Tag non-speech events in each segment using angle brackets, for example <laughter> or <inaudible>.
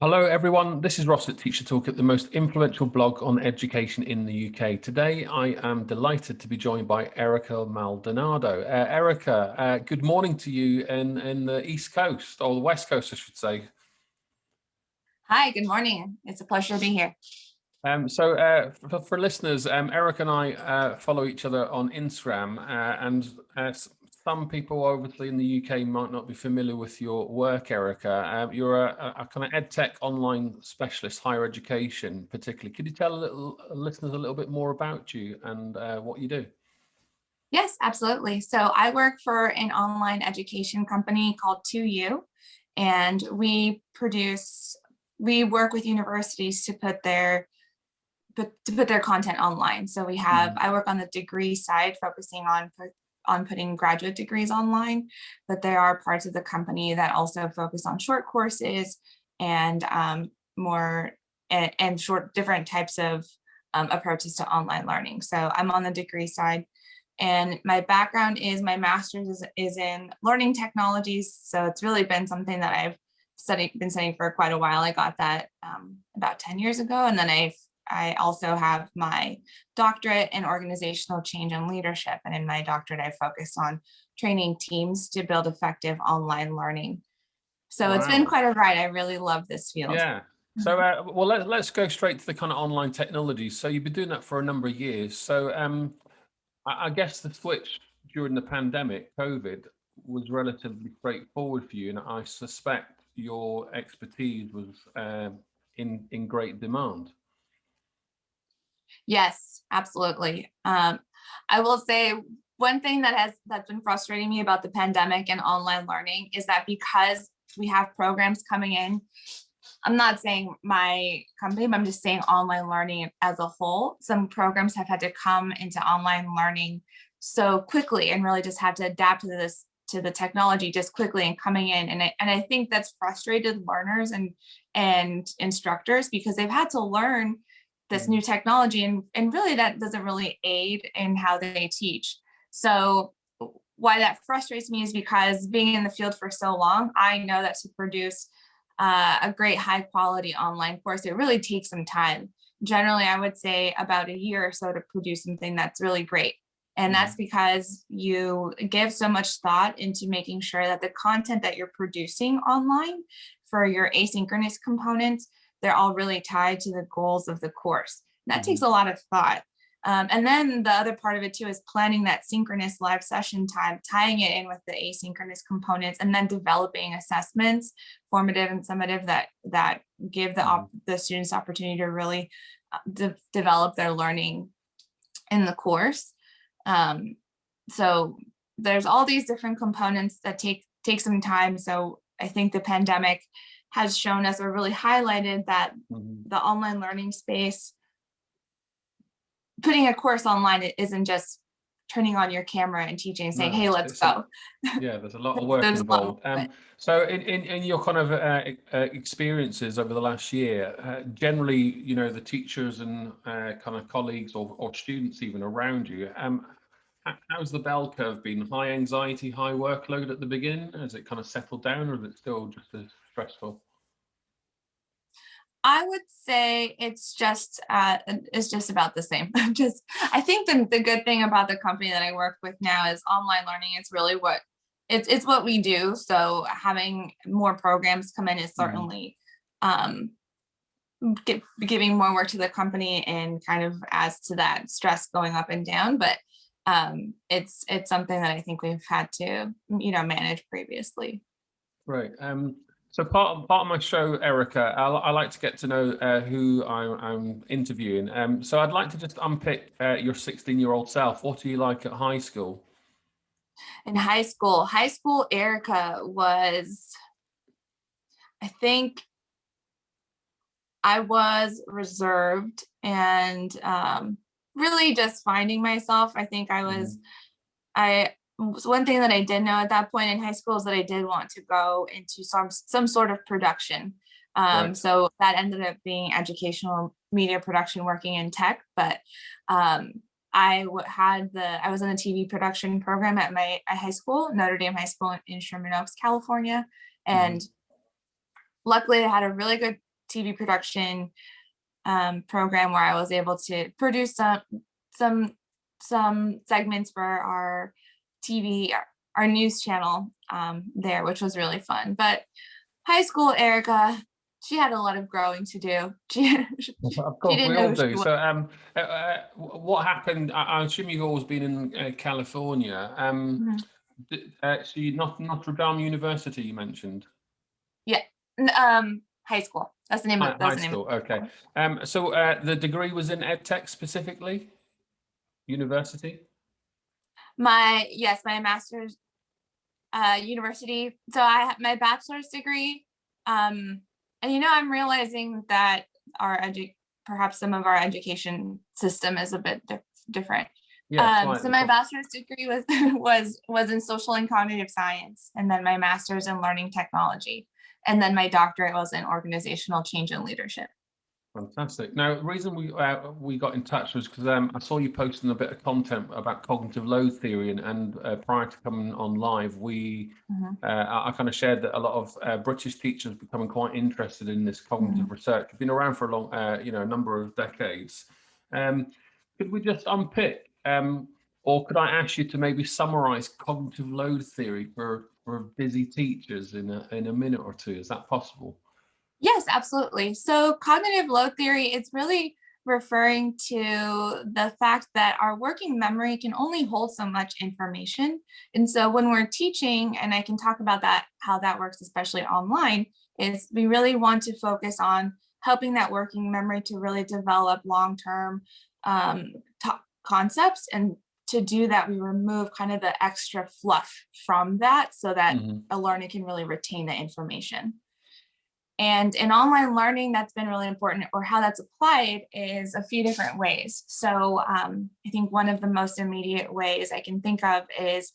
Hello everyone, this is Ross at Teacher Toolkit, the most influential blog on education in the UK. Today I am delighted to be joined by Erica Maldonado. Uh, Erica, uh, good morning to you in, in the East Coast, or the West Coast I should say. Hi, good morning. It's a pleasure to be here. Um, so uh, for, for, listeners, um, Eric and I uh, follow each other on Instagram uh, and uh, some people obviously in the UK might not be familiar with your work, Erica. Um, you're a, a, kind of ed tech online specialist, higher education particularly. Could you tell little, listeners a little bit more about you and uh, what you do? Yes, absolutely. So I work for an online education company called 2U, and we produce, we work with universities to put their put, to put their content online. So we have, mm -hmm. I work on the degree side, focusing on on putting graduate degrees online, but there are parts of the company that also focus on short courses and um, more and, and, short different types of um, approaches to online learning. So I'm on the degree side and my background is my master's is, is in learning technologies. So it's really been something that I've studied, been studying for quite a while. I got that um, about 10 years ago and then I've I also have my doctorate in organizational change and leadership. And in my doctorate, I focus on training teams to build effective online learning. So wow. it's been quite a ride. I really love this field. Yeah. So, mm-hmm. uh, well, let, let's go straight to the kind of online technologies. So you've been doing that for a number of years. So um, I, I guess the switch during the pandemic, COVID, was relatively straightforward for you. And I suspect your expertise was uh, in, in great demand. Yes, absolutely. Um, I will say one thing that has that's been frustrating me about the pandemic and online learning is that because we have programs coming in, I'm not saying my company, but I'm just saying online learning as a whole. Some programs have had to come into online learning so quickly and really just have to adapt to this to the technology just quickly and coming in and I, and I think that's frustrated learners and and instructors because they've had to learn this mm-hmm. new technology and, and really that doesn't really aid in how they teach. So why that frustrates me is because being in the field for so long, I know that to produce uh, a great high quality online course, it really takes some time. Generally, I would say about a year or so to produce something that's really great. And that's mm-hmm. because you give so much thought into making sure that the content that you're producing online for your asynchronous components they're all really tied to the goals of the course. And that mm -hmm. takes a lot of thought. Um, and then the other part of it too is planning that synchronous live session time, tying it in with the asynchronous components, and then developing assessments, formative and summative, that that give the mm-hmm. the students opportunity to really uh, de develop their learning in the course. Um, so there's all these different components that take take some time. So I think the pandemic has shown us or really highlighted that mm -hmm. the online learning space, putting a course online it isn't just turning on your camera and teaching and saying, no, hey, let's go. A, <laughs> yeah, there's a lot of work involved. Um, so in, in, in, your kind of uh, uh, experiences over the last year, uh, generally, you know, the teachers and uh, kind of colleagues or, or students even around you, um, how's the bell curve been? High anxiety, high workload at the beginning? Has it kind of settled down or is it still just as stressful? I would say it's just uh, it's just about the same. <laughs> just I think the the good thing about the company that I work with now is online learning. It's really what it's it's what we do. So having more programs come in is mm-hmm. certainly um, get, giving more work to the company and kind of adds to that stress going up and down. But um, it's it's something that I think we've had to you know manage previously. Right. Um, so part of, part of my show, Erica, I, I like to get to know uh, who I'm, I'm interviewing. Um, so I'd like to just unpick uh, your 16-year-old self. What are you like at high school? In high school, high school Erica was, I think, I was reserved and um, really just finding myself. I think I was, mm. I one thing that I did know at that point in high school is that I did want to go into some some sort of production. Um, right. So that ended up being educational media production, working in tech. But um, I had the I was in a TV production program at my at high school, Notre Dame High School in Sherman Oaks, California, and mm -hmm. luckily I had a really good TV production um, program where I was able to produce some some some segments for our TV, our, news channel um, there, which was really fun. But high school Erica, she had a lot of growing to do. <laughs> She, of course, didn't we all do. So, um, uh, uh, what happened? I, I assume you've always been in uh, California. Um, Mhm. uh, so you Notre, Dame University, you mentioned. Yeah, um, high school. That's the name of that's high the name. school. Of, Okay. Um, so uh, the degree was in EdTech specifically. University. My yes, my master's uh, university. So I have my bachelor's degree. Um, and you know, I'm realizing that our edu perhaps some of our education system is a bit dif- different. Yeah. um, so my bachelor's degree was <laughs> was was in social and cognitive science, and then my master's in learning technology, and then my doctorate was in organizational change and leadership. Fantastic. Now, the reason we uh, we got in touch was because um, I saw you posting a bit of content about cognitive load theory, and, and uh, prior to coming on live, we Mhm. uh, I, I kind of shared that a lot of uh, British teachers becoming quite interested in this cognitive research. It's been around for a long, uh, you know, a number of decades. Um, could we just unpick, um, or could I ask you to maybe summarise cognitive load theory for for busy teachers in a in a minute or two? Is that possible? Yes, absolutely. So cognitive load theory is really referring to the fact that our working memory can only hold so much information. And so when we're teaching, and I can talk about that, how that works, especially online, is we really want to focus on helping that working memory to really develop long-term um, concepts. And to do that, we remove kind of the extra fluff from that so that Mhm. a learner can really retain the information. And in online learning, that's been really important, or how that's applied is a few different ways. So um, I think one of the most immediate ways I can think of is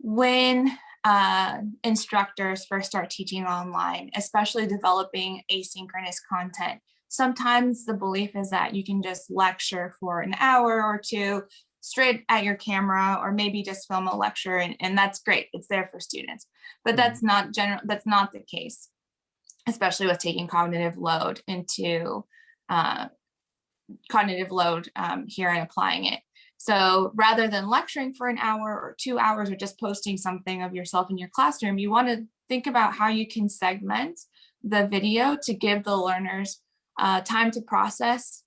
when uh, instructors first start teaching online, especially developing asynchronous content. Sometimes the belief is that you can just lecture for an hour or two straight at your camera, or maybe just film a lecture, and, and that's great. It's there for students, but Mhm. that's not general. That's not the case especially with taking cognitive load into uh, cognitive load um, here and applying it. So rather than lecturing for an hour or two hours or just posting something of yourself in your classroom, you want to think about how you can segment the video to give the learners uh, time to process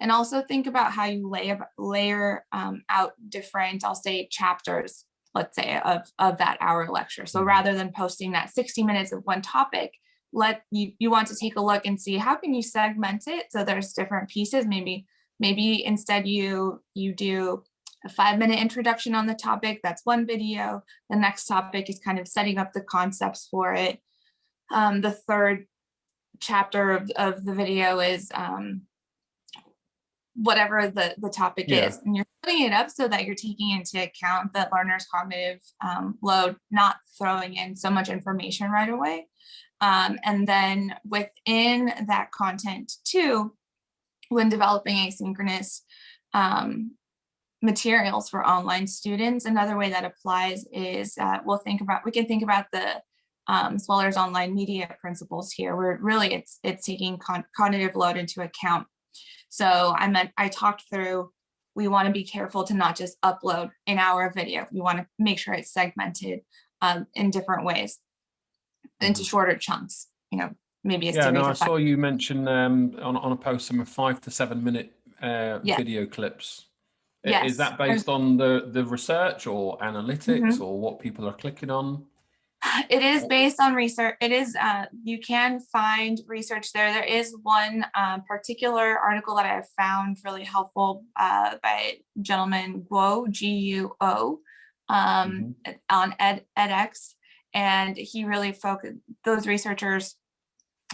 and also think about how you lay, layer um, out different, I'll say chapters, let's say of, of that hour lecture. So Mhm. rather than posting that 60 minutes of one topic, let you you want to take a look and see how can you segment it so there's different pieces. Maybe maybe instead you you do a five minute introduction on the topic that's one video. The next topic is kind of setting up the concepts for it. Um, the third chapter of, of the video is um, whatever the the topic Yeah. is. And you're putting it up so that you're taking into account the learner's cognitive um, load not throwing in so much information right away um, and then within that content too, when developing asynchronous um, materials for online students, another way that applies is uh, we'll think about, we can think about the um, Sweller's online media principles here, where really it's it's taking con cognitive load into account. So I meant I talked through, we want to be careful to not just upload an hour of video. We want to make sure it's segmented um, in different ways into shorter chunks, you know, maybe a Yeah, series no, I saw you mention um, on, on a post some five to seven minute uh, Yeah. video clips. Yes, Is that based on the, the research or analytics Mm-hmm. or what people are clicking on? It is based on research. It is, uh, you can find research there. There is one uh, particular article that I have found really helpful uh, by gentleman Guo, G-U-O, um, on Ed, edX. And he really focused, those researchers,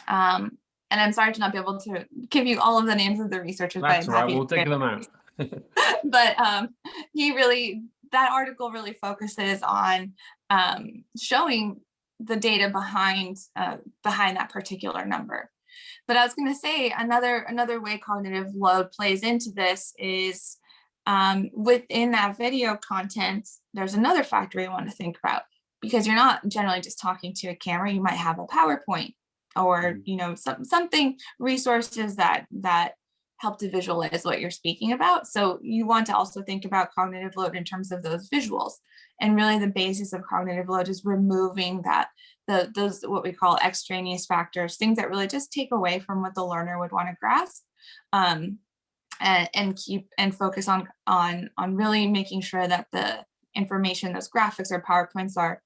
um, and I'm sorry to not be able to give you all of the names of the researchers, but That's I'm all right, we'll dig them out. <laughs> <laughs> but um, he really, that article really focuses on um, showing the data behind uh, behind that particular number. But I was going to say another another way cognitive load plays into this is um, within that video content. There's another factor you want to think about because you're not generally just talking to a camera. You might have a PowerPoint or, Mhm. you know, some, something, resources that, that help to visualize what you're speaking about. So you want to also think about cognitive load in terms of those visuals. And really the basis of cognitive load is removing that, the those what we call extraneous factors, things that really just take away from what the learner would want to grasp. Um, and, and keep and focus on on on really making sure that the information, those graphics or PowerPoints are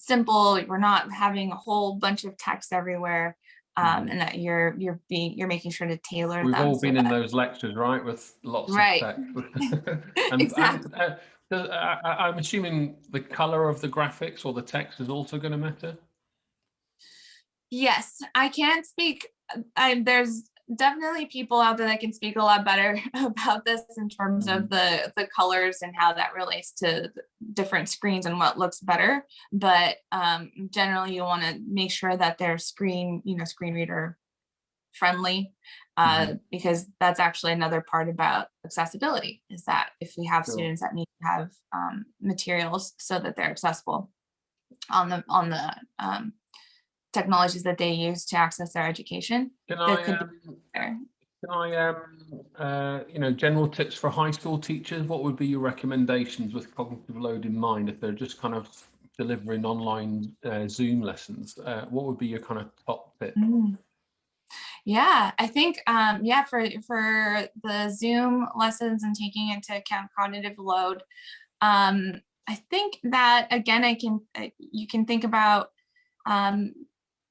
simple. We're not having a whole bunch of text everywhere. Um, Mhm. and that you're you're being you're making sure to tailor We've all so been in that- those lectures, right, with lots Right. of text. <laughs> <laughs> And- Exactly. and, uh, I- I- I'm assuming the color of the graphics or the text is also going to matter? Yes, I can't speak. uh, I, there's definitely people out there that can speak a lot better <laughs> about this in terms of the the colors and how that relates to different screens and what looks better. But um, generally, you want to make sure that they're screen, you know, screen reader friendly, uh, because that's actually another part about accessibility is that if we have Sure. students that need to have um, materials so that they're accessible on the on the um, technologies that they use to access their education. Can I, um, can I, um, uh, you know, general tips for high school teachers? What would be your recommendations with cognitive load in mind if they're just kind of delivering online uh, Zoom lessons? Uh, what would be your kind of top tip? Mm. Yeah, I think, um, yeah, for, for the Zoom lessons and taking into account cognitive load, um, I think that, again, I can, you can think about um,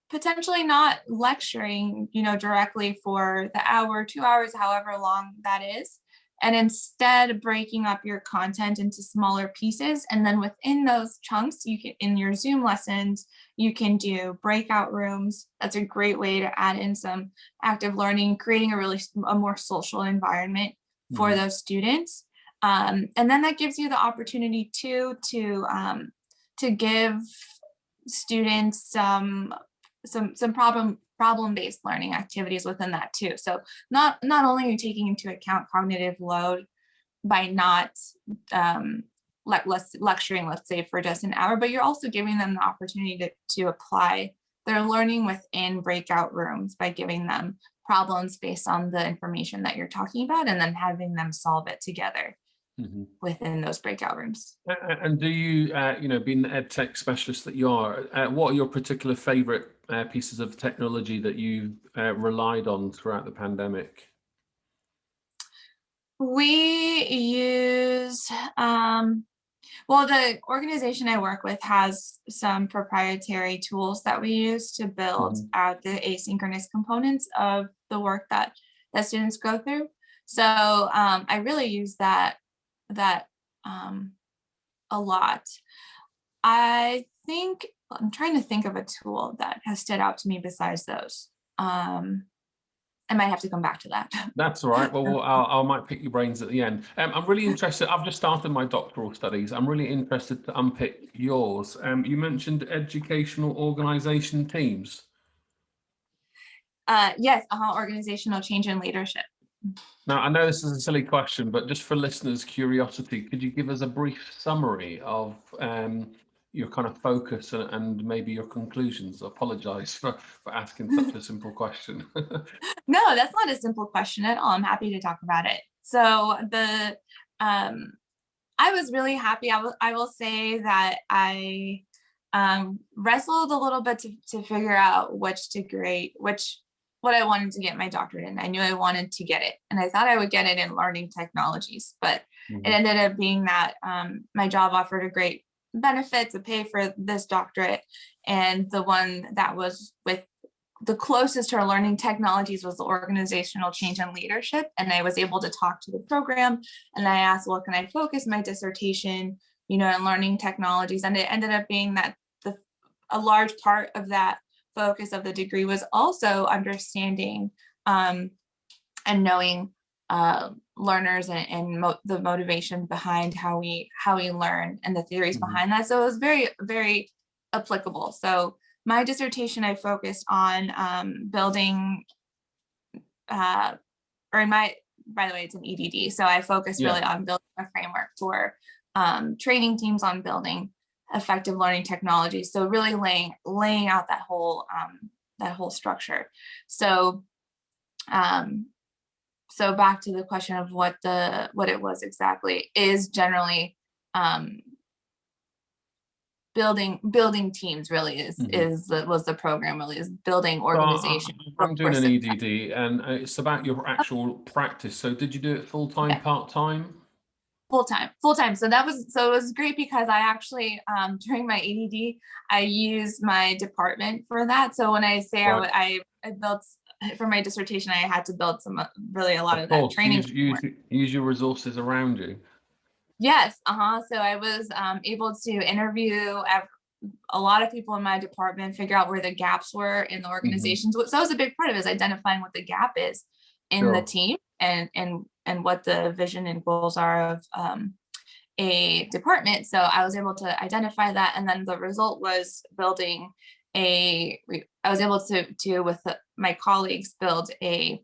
potentially not lecturing, you know, directly for the hour, two hours, however long that is, and instead breaking up your content into smaller pieces. And then within those chunks, you can, in your Zoom lessons, you can do breakout rooms. That's a great way to add in some active learning, creating a really a more social environment for Mhm. those students. Um, and then that gives you the opportunity too to um, to give students some some some problem problem based learning activities within that too. So not not only are you taking into account cognitive load by not um, like less lecturing, let's say for just an hour, but you're also giving them the opportunity to, to apply their learning within breakout rooms by giving them problems based on the information that you're talking about and then having them solve it together Mhm. within those breakout rooms. And do you, uh, you know, being the ed tech specialist that you are, uh, what are your particular favorite uh, pieces of technology that you uh, relied on throughout the pandemic? We use, um, well, the organization I work with has some proprietary tools that we use to build Mhm. out the asynchronous components of the work that, that students go through. So um, I really use that, that um, a lot. I think, I'm trying to think of a tool that has stood out to me besides those. Um, I might have to come back to that. That's all right. Well, well, <laughs> I'll, I might pick your brains at the end. Um, I'm really <laughs> interested. I've just started my doctoral studies. I'm really interested to unpick yours. Um, you mentioned educational organisation teams. Uh, yes, uh, organizational change and leadership. Now, I know this is a silly question, but just for listeners' curiosity, could you give us a brief summary of um, your kind of focus and, and maybe your conclusions? I apologise for, for asking <laughs> such a simple question. <laughs> No, that's not a simple question at all. I'm happy to talk about it. So the, um, I was really happy. I will, I will say that I um, wrestled a little bit to, to figure out which degree, which, what I wanted to get my doctorate in. I knew I wanted to get it and I thought I would get it in learning technologies, but Mhm. it ended up being that um, my job offered a great benefit to pay for this doctorate. And the one that was with the closest to our learning technologies was the organizational change and leadership. And I was able to talk to the program and I asked, well, can I focus my dissertation, you know, in learning technologies? And it ended up being that the a large part of that focus of the degree was also understanding um, and knowing uh, learners and, and mo the motivation behind how we how we learn and the theories Mhm. behind that. So it was very, very applicable. So my dissertation, I focused on um, building, uh, or in my, by the way, it's an EDD. So I focused Yeah. really on building a framework for um, training teams on building effective learning technology. So really laying laying out that whole um, that whole structure. So, um, so back to the question of what the what it was exactly is generally um, building building teams really is Mhm. is was the program really is building Well, organization. I'm doing an EDD and uh, it's about your actual practice. So did you do it full time, Yeah. part time? Full time full time so that was so it was great because i actually um during my add i used my department for that so when i say I Right. I, I built for my dissertation i had to build some uh, really a lot of, Of that course, training use, use, use your resources around you. yes uh-huh so i was um able to interview a lot of people in my department figure out where the gaps were in the Mm-hmm. organizations so that was a big part of it is identifying what the gap is in the team and and and what the vision and goals are of um, a department. So I was able to identify that, and then the result was building a. I was able to to with the, my colleagues build a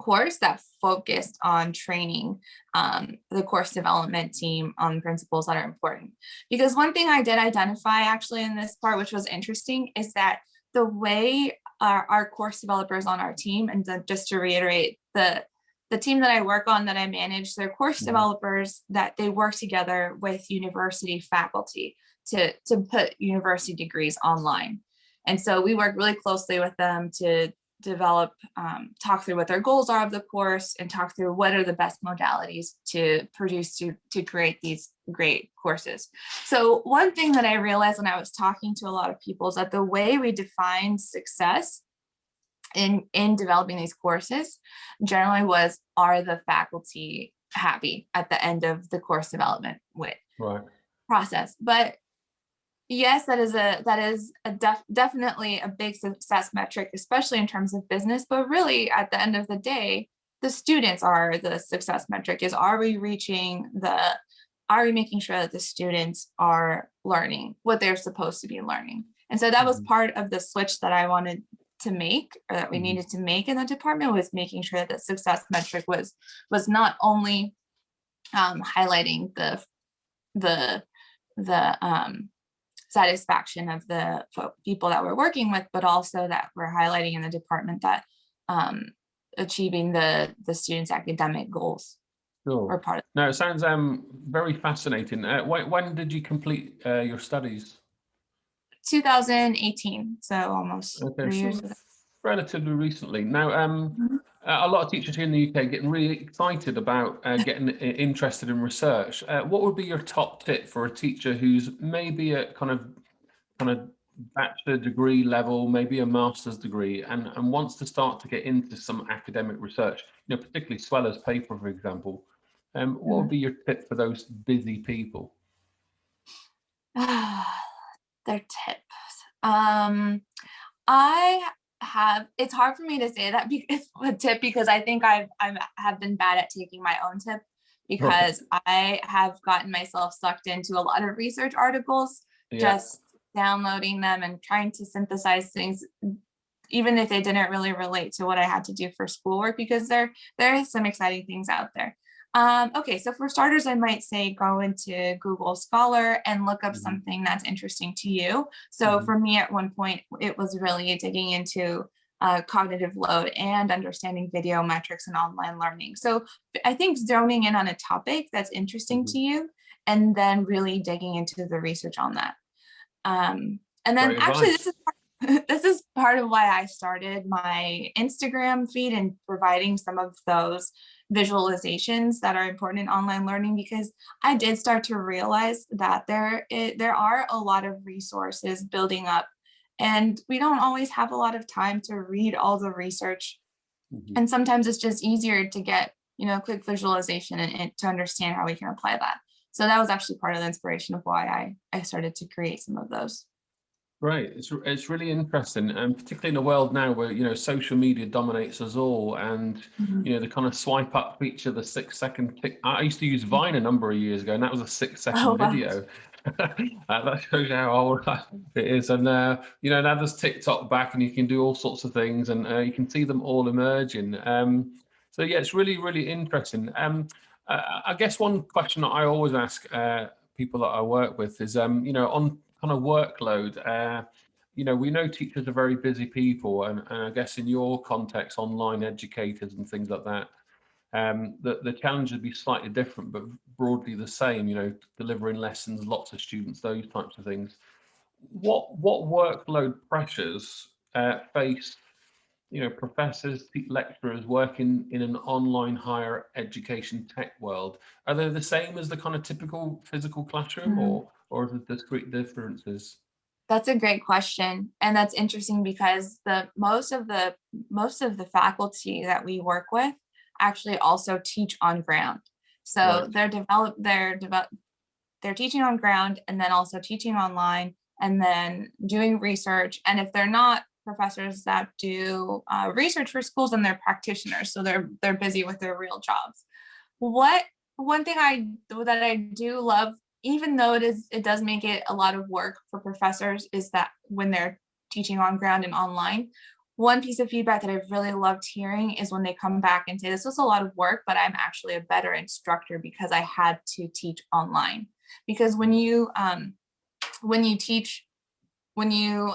course that focused on training um, the course development team on principles that are important. Because one thing I did identify actually in this part, which was interesting, is that the way our, our course developers on our team, and then just to reiterate, the the team that I work on that I manage, they're course Mhm. developers that they work together with university faculty to, to put university degrees online. And so we work really closely with them to develop, um, talk through what their goals are of the course and talk through what are the best modalities to produce to, to create these great courses. So one thing that I realized when I was talking to a lot of people is that the way we define success in, in developing these courses generally was, are the faculty happy at the end of the course development with Right. process? But yes, that is a that is a def, definitely a big success metric, especially in terms of business. But really, at the end of the day, the students are the success metric. Is are we reaching the are we making sure that the students are learning what they're supposed to be learning? And so that was Mhm. part of the switch that I wanted to make or that we Mhm. needed to make in the department was making sure that the success metric was was not only um, highlighting the the the um, satisfaction of the people that we're working with, but also that we're highlighting in the department that um, achieving the the students' academic goals Sure. part of. No, it sounds um very fascinating. Uh, when, when did you complete uh, your studies? 2018, so almost Okay, three years. ago. relatively recently. Now, um, Mhm. a a lot of teachers here in the UK getting really excited about uh, getting interested in research. Uh, what would be your top tip for a teacher who's maybe at kind of kind of bachelor degree level, maybe a master's degree, and, and wants to start to get into some academic research, you know, particularly Sweller's paper, for example. Um, what would be your tip for those busy people? <sighs> <sighs> <sighs> Their tips. Um, I have. It's hard for me to say that because <laughs> a tip because I think I've I have been bad at taking my own tip because I have gotten myself sucked into a lot of research articles, Yeah, just downloading them and trying to synthesize things, even if they didn't really relate to what I had to do for schoolwork because there there is some exciting things out there. Um, okay, so for starters, I might say go into Google Scholar and look up Mhm. something that's interesting to you. So Mhm. for me, at one point, it was really digging into uh, cognitive load and understanding video metrics and online learning. So I think zoning in on a topic that's interesting Mhm. to you and then really digging into the research on that. Um, and then actually, this is part- <laughs> this is part of why I started my Instagram feed and providing some of those visualizations that are important in online learning because I did start to realize that there i- there are a lot of resources building up and we don't always have a lot of time to read all the research. Mhm. and sometimes it's just easier to get you know a quick visualization and, and to understand how we can apply that. So that was actually part of the inspiration of why i i started to create some of those Right, it's it's really interesting, and particularly in a world now where you know social media dominates us all, and you know the kind of swipe up feature, the six second tick. I used to use Vine a number of years ago, and that was a six second Oh, wow. video. <laughs> uh, that shows you how old <laughs> it is, and uh, you know now there's TikTok back, and you can do all sorts of things, and uh, you can see them all emerging. Um, so yeah, it's really really interesting. Um, uh, I guess one question that I always ask uh, people that I work with is, um, you know, on kind of workload. Uh, you know, we know teachers are very busy people and, and I guess in your context, online educators and things like that, um, the, the challenge would be slightly different, but broadly the same, you know, delivering lessons, lots of students, those types of things. What, what workload pressures uh, face, you know, professors, lecturers working in an online higher education tech world? Are they the same as the kind of typical physical classroom mm -hmm. or, or are there discrete differences? That's a great question. And that's interesting because the most of the most of the faculty that we work with actually also teach on ground. So right. they're develop they're develop they're teaching on ground and then also teaching online and then doing research. And if they're not professors that do uh, research for schools, then they're practitioners. So they're they're busy with their real jobs. What one thing I that I do love, even though it is it does make it a lot of work for professors, is that when they're teaching on ground and online, one piece of feedback that I've really loved hearing is when they come back and say, this was a lot of work, but I'm actually a better instructor because I had to teach online. Because when you, um, when you teach, when you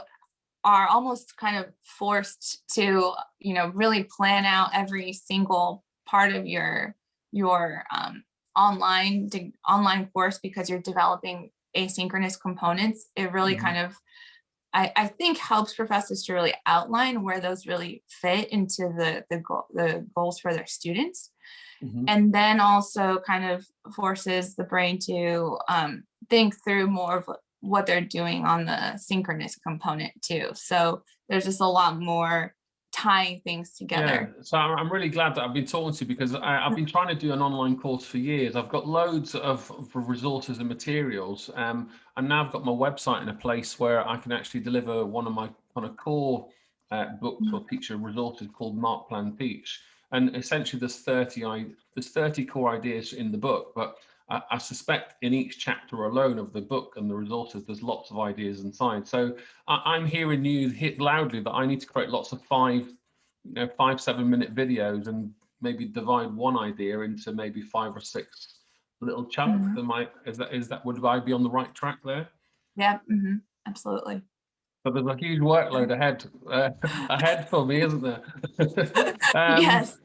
are almost kind of forced to, you know, really plan out every single part of your, your um, online, online course because you're developing asynchronous components, it really mm -hmm. kind of I, I think helps professors to really outline where those really fit into the, the, goal, the goals for their students. Mm -hmm. And then also kind of forces the brain to um, think through more of what they're doing on the synchronous component too. So there's just a lot more tying things together. Yeah, so I'm really glad that I've been talking to you because I, have been trying to do an online course for years. I've got loads of, of resources and materials, um, and now I've got my website in a place where I can actually deliver one of my kind of core uh, books or mm. teacher resources called Mark Plan Teach. And essentially, there's 30 I, there's 30 core ideas in the book, but I, I suspect in each chapter alone of the book and the resources, there's lots of ideas inside. So I, am hearing you hit loudly that I need to create lots of five, you know, five, seven minute videos and maybe divide one idea into maybe five or six little chunks. Mm -hmm. Am I, is that, is that, would I be on the right track there? Yeah, mm -hmm. absolutely. So there's a huge workload ahead, uh, <laughs> ahead for me, isn't there? <laughs> um, <laughs> yes.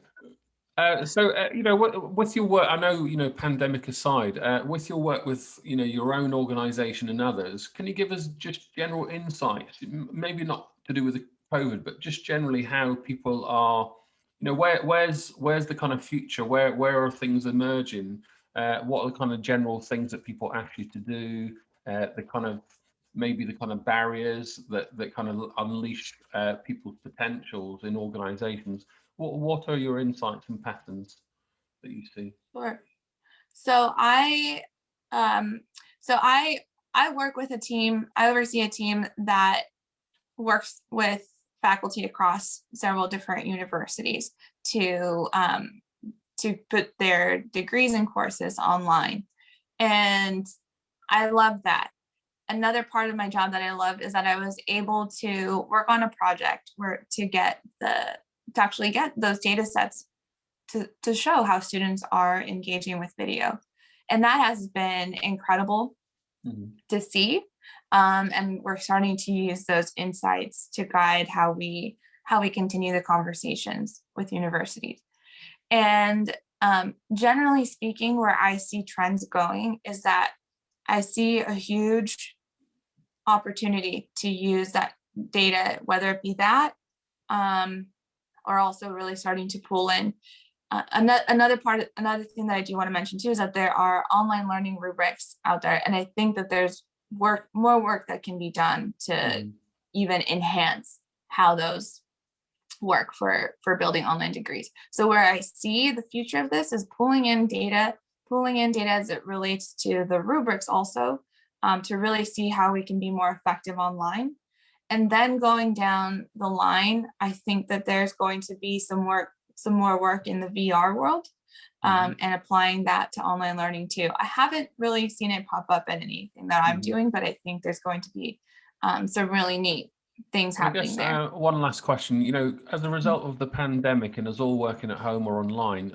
Uh, so, uh, you know, with your work, I know, you know, pandemic aside, uh, with your work with, you know, your own organization and others, can you give us just general insights, maybe not to do with the COVID, but just generally how people are, you know, where, where's, where's the kind of future, where, where are things emerging? Uh, what are the kind of general things that people ask you to do, uh, the kind of, maybe the kind of barriers that, that kind of unleash people's potentials in organizations? What, what are your insights and patterns that you see? Sure. So I, um, so I, I work with a team, I oversee a team that works with faculty across several different universities to, um, to put their degrees and courses online. And I love that. Another part of my job that I love is that I was able to work on a project where to get the to actually get those data sets to, to show how students are engaging with video. And that has been incredible mm -hmm. to see. Um, and we're starting to use those insights to guide how we how we continue the conversations with universities. And um, generally speaking, where I see trends going is that I see a huge opportunity to use that data, whether it be that, um, are also really starting to pull in. Uh, another, part, another thing that I do want to mention too is that there are online learning rubrics out there, and I think that there's work, more work that can be done to mm. even enhance how those work for for building online degrees. So where I see the future of this is pulling in data, pulling in data as it relates to the rubrics also um, to really see how we can be more effective online and then going down the line, I think that there's going to be some work, some more work in the VR world um, mm -hmm. and applying that to online learning too. I haven't really seen it pop up in anything that I'm mm -hmm. doing, but I think there's going to be um, some really neat things happening guess, there. Uh, one last question, you know, as a mm-hmm. result of the pandemic and us all working at home or online,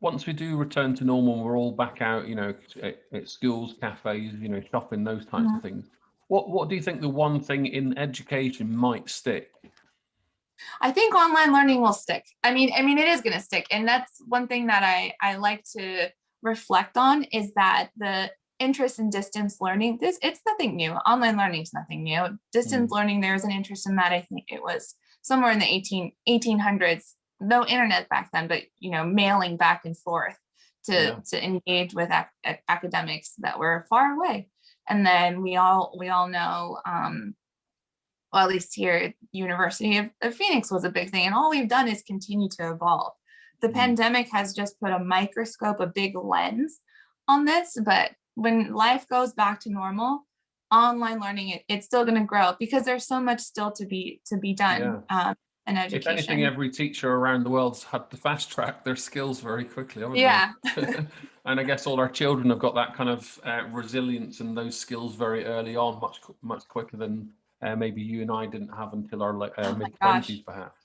once we do return to normal, we're all back out, you know, at, at schools, cafes, you know, shopping, those types of mm-hmm. things What What do you think the one thing in education might stick? I think online learning will stick. I mean, I mean, it is going to stick. And that's one thing that I, I like to reflect on is that the interest in distance learning, this it's nothing new. Online learning is nothing new. Distance mm. learning, there's an interest in that. I think it was somewhere in the 18, 1800s, no internet back then, but, you know, mailing back and forth to, yeah. to engage with ac academics that were far away. And then we all, we all know, um, well, at least here at University of, of, Phoenix was a big thing. And all we've done is continue to evolve. The mm pandemic has just put a microscope, a big lens on this, but when life goes back to normal, online learning, it, it's still going to grow because there's so much still to be to be done yeah. um, in education. If anything, every teacher around the world's had to fast track their skills very quickly. Yeah. <laughs> and I guess all our children have got that kind of uh, resilience and those skills very early on, much much quicker than uh, maybe you and I didn't have until our uh, oh mid twenties, perhaps.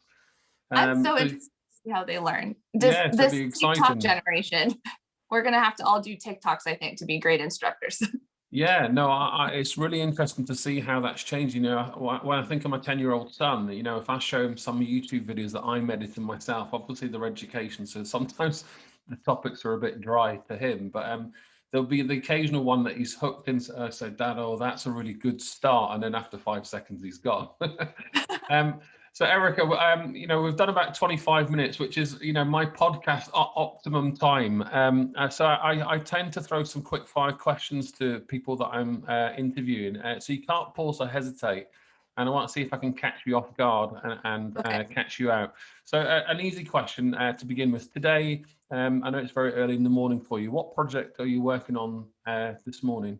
Um, so it's how they learn. This, yeah, this TikTok generation, <laughs> we're gonna have to all do TikToks, I think, to be great instructors. <laughs> Yeah, no, I, I, it's really interesting to see how that's changed. You know, when I think of my 10 year old son, you know, if I show him some YouTube videos that I'm editing myself, obviously they're education. So sometimes <laughs> the topics are a bit dry to him, but um, there'll be the occasional one that he's hooked into. Uh, so, Dad, oh, that's a really good start. And then after five seconds, he's gone. <laughs> um, so Erica, um, you know, we've done about 25 minutes, which is, you know, my podcast optimum time. Um, uh, so I, I, tend to throw some quick fire questions to people that I'm uh, interviewing. Uh, so you can't pause or hesitate. And I want to see if I can catch you off guard and, and uh, okay. catch you out. So uh, an easy question uh, to begin with. Today, um, I know it's very early in the morning for you. What project are you working on this morning?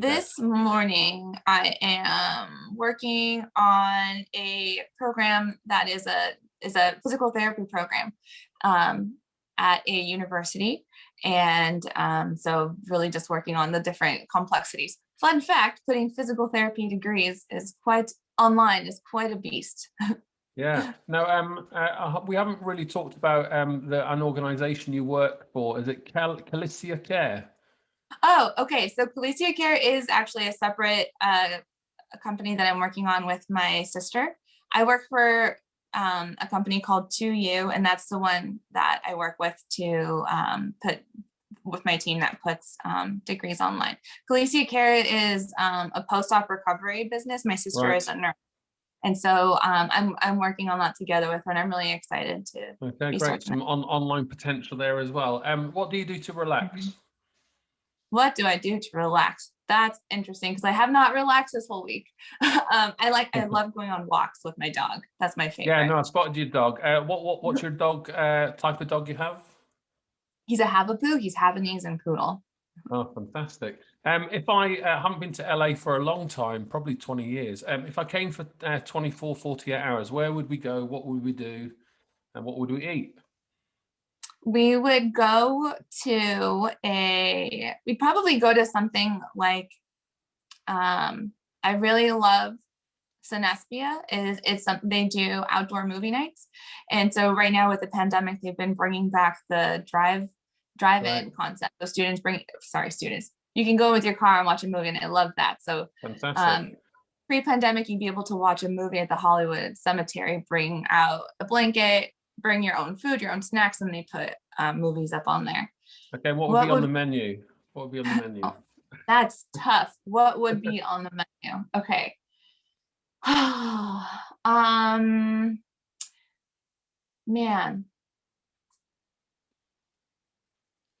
This desk? morning I am working on a program that is a is a physical therapy program um, at a university and um, so really just working on the different complexities. Fun fact, putting physical therapy degrees is quite online is quite a beast. <laughs> yeah, no, um, uh, we haven't really talked about um, the an organization you work for. Is it Cal Calicia Care? Oh, okay. So Calicia Care is actually a separate uh, a company that I'm working on with my sister. I work for um, a company called 2U, and that's the one that I work with to um, put with my team that puts um, degrees online. Calicia Care is um, a post-op recovery business. My sister right. is a nurse. And so um, I'm, I'm working on that together with her and I'm really excited to. Okay, great. Some on, online potential there as well. Um, what do you do to relax? Mm -hmm what do I do to relax? That's interesting because I have not relaxed this whole week. <laughs> um, I like, I <laughs> love going on walks with my dog. That's my favorite. Yeah, no, I spotted your dog. Uh, what, what, what's <laughs> your dog uh, type of dog you have? He's a Havapoo. He's Havanese and poodle. Oh, fantastic. Um, if I uh, haven't been to LA for a long time, probably 20 years, um, if I came for uh, 24, 48 hours, where would we go? What would we do? And what would we eat? We would go to a, we'd probably go to something like, um, I really love Cinespia is it's something they do outdoor movie nights. And so right now with the pandemic, they've been bringing back the drive drive-in right. concept. So students bring, sorry, students, you can go with your car and watch a movie and I love that. So um, pre-pandemic, you'd be able to watch a movie at the Hollywood Cemetery, bring out a blanket, bring your own food, your own snacks, and they put um, movies up on there. Okay, what would what be on the menu? What would be on the menu? Oh, that's tough. What would be on the menu? Okay. <sighs> um, man,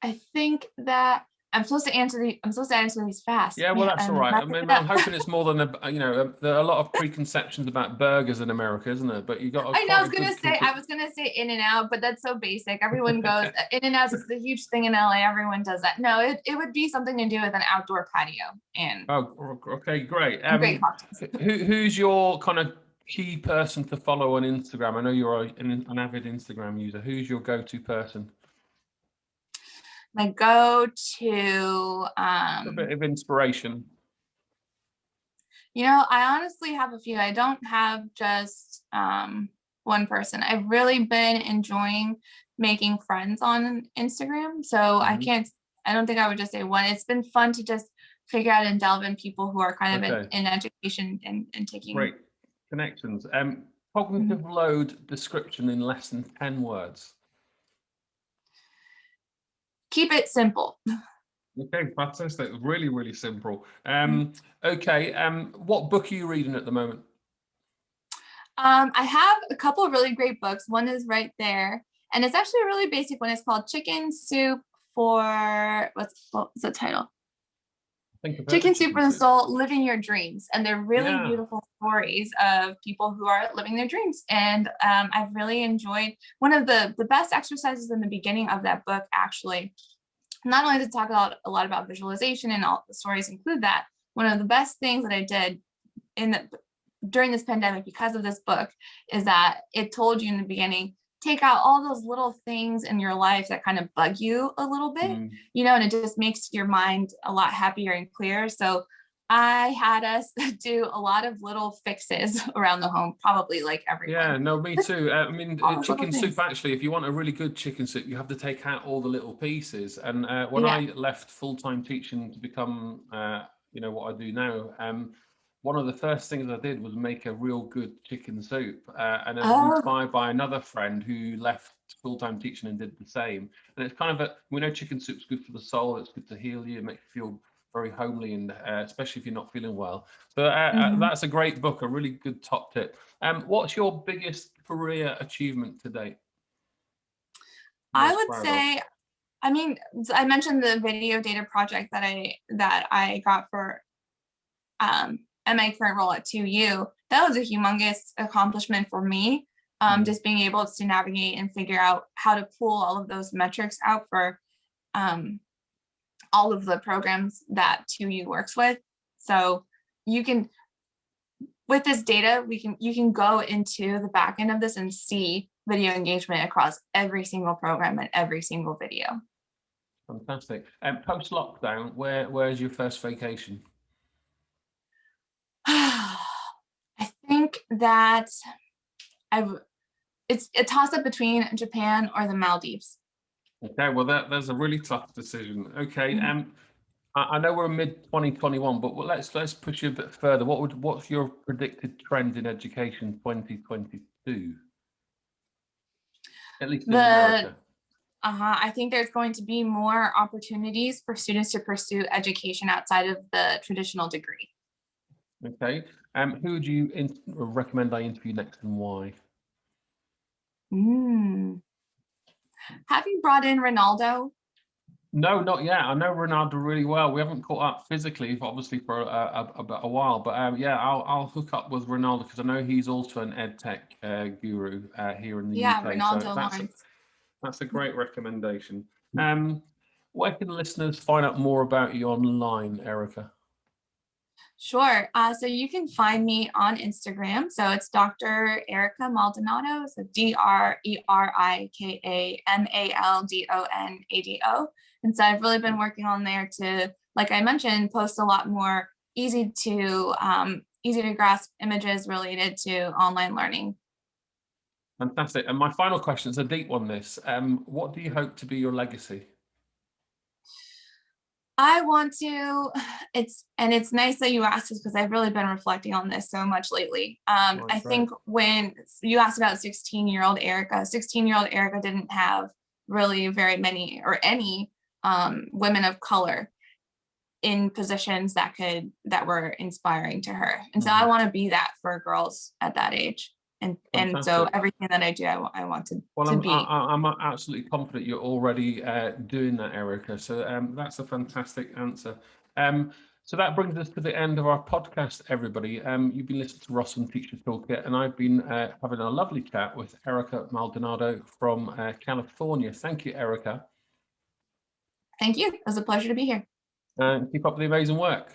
I think that I'm supposed to answer the. I'm supposed to answer these fast. Yeah, well, that's all right. I mean, I'm hoping it's more than a. You know, there are a lot of preconceptions about burgers in America, isn't there? But you got. I know. I was gonna say. I was gonna say In and Out, but that's so basic. Everyone goes <laughs> In and Out is the huge thing in LA. Everyone does that. No, it, it would be something to do with an outdoor patio and. Oh, okay, great. Um, great who, who's your kind of key person to follow on Instagram? I know you're an, an avid Instagram user. Who's your go-to person? My go-to um a bit of inspiration you know i honestly have a few i don't have just um one person i've really been enjoying making friends on instagram so mm -hmm. i mm-hmm. can't i don't think i would just say one it's been fun to just figure out and delve in people who are kind of Okay. in, in education and, and taking. Great connections. Um, cognitive Mm-hmm. load description in less than 10 words. Keep it simple. Okay, fantastic. Really, really simple. Um, okay, um, what book are you reading at the moment? Um, I have a couple of really great books. One is right there, and it's actually a really basic one. It's called Chicken Soup for what's what's the title? I think I've heard Chicken Soup for the Soul, Living Your Dreams. And they're really Yeah. beautiful stories of people who are living their dreams. And um, I've really enjoyed one of the, the best exercises in the beginning of that book, actually. Not only to talk about a lot about visualization and all the stories include that, one of the best things that I did in the during this pandemic because of this book is that it told you in the beginning, take out all those little things in your life that kind of bug you a little bit Mm, you know, and it just makes your mind a lot happier and clearer. So I had us <laughs> do a lot of little fixes <laughs> around the home, probably like every. Yeah, no, me <laughs> too. I mean, uh, chicken soup, actually, if you want a really good chicken soup, you have to take out all the little pieces. And uh, when Yeah. I left full-time teaching to become, uh, you know, what I do now, um, one of the first things I did was make a real good chicken soup. Uh, and I was Oh. inspired by another friend who left full-time teaching and did the same. And it's kind of a, we know chicken soup's good for the soul, it's good to heal you, make you feel very homely, and uh, especially if you're not feeling well. So uh, uh, Mhm. that's a great book, a really good top tip. Um, what's your biggest career achievement to date? I would proud say, I mean, I mentioned the video data project that I that I got for um at my current role at 2U. That was a humongous accomplishment for me. Um, Mhm. just being able to navigate and figure out how to pull all of those metrics out for um all of the programs that 2U works with. So you can with this data, we can you can go into the back end of this and see video engagement across every single program and every single video. Fantastic. Um, Post lockdown, where where's your first vacation? I think that I've it's a toss up between Japan or the Maldives. Okay, well that that's a really tough decision. Okay, Mhm. um, I, I know we're mid 2021, but well, let's let's push you a bit further. What would what's your predicted trend in education 2022? At least in The- America. Uh-huh. I think there's going to be more opportunities for students to pursue education outside of the traditional degree. Okay. Um, who would you in- recommend I interview next and why? Mm. Have you brought in Ronaldo? No, not yet. I know Ronaldo really well. We haven't caught up physically, obviously, for a, a, a, while. But um, yeah, I'll, I'll hook up with Ronaldo because I know he's also an ed tech uh, guru uh, here in the Yeah, UK. Ronaldo so that's a, that's a great recommendation. Um, where can listeners find out more about you online, Erika? Sure. Uh, so you can find me on Instagram. So it's Dr. Erika Maldonado. So D R E R I K A M A L D O N A D O. And so I've really been working on there to, like I mentioned, post a lot more easy to um, easy to grasp images related to online learning. Fantastic. And my final question is a deep one. This. Um, what do you hope to be your legacy? I want to, <sighs> it's, and it's nice that you asked this because I've really been reflecting on this so much lately. Um, Oh, I think when you asked about 16 year old Erika, 16 year old Erika didn't have really very many or any um, women of color in positions that could, that were inspiring to her. And so I Mhm. want to be that for girls at that age. And, and so everything that I do, I, I want to, Well, to I'm, be. I, I'm absolutely confident you're already uh, doing that, Erika. So um, that's a fantastic answer. Um, so that brings us to the end of our podcast, everybody. Um, you've been listening to Ross and Teacher Toolkit, and I've been uh, having a lovely chat with Erika Maldonado from uh, California. Thank you, Erika, Thank you. It was a pleasure to be here. and keep up the amazing work.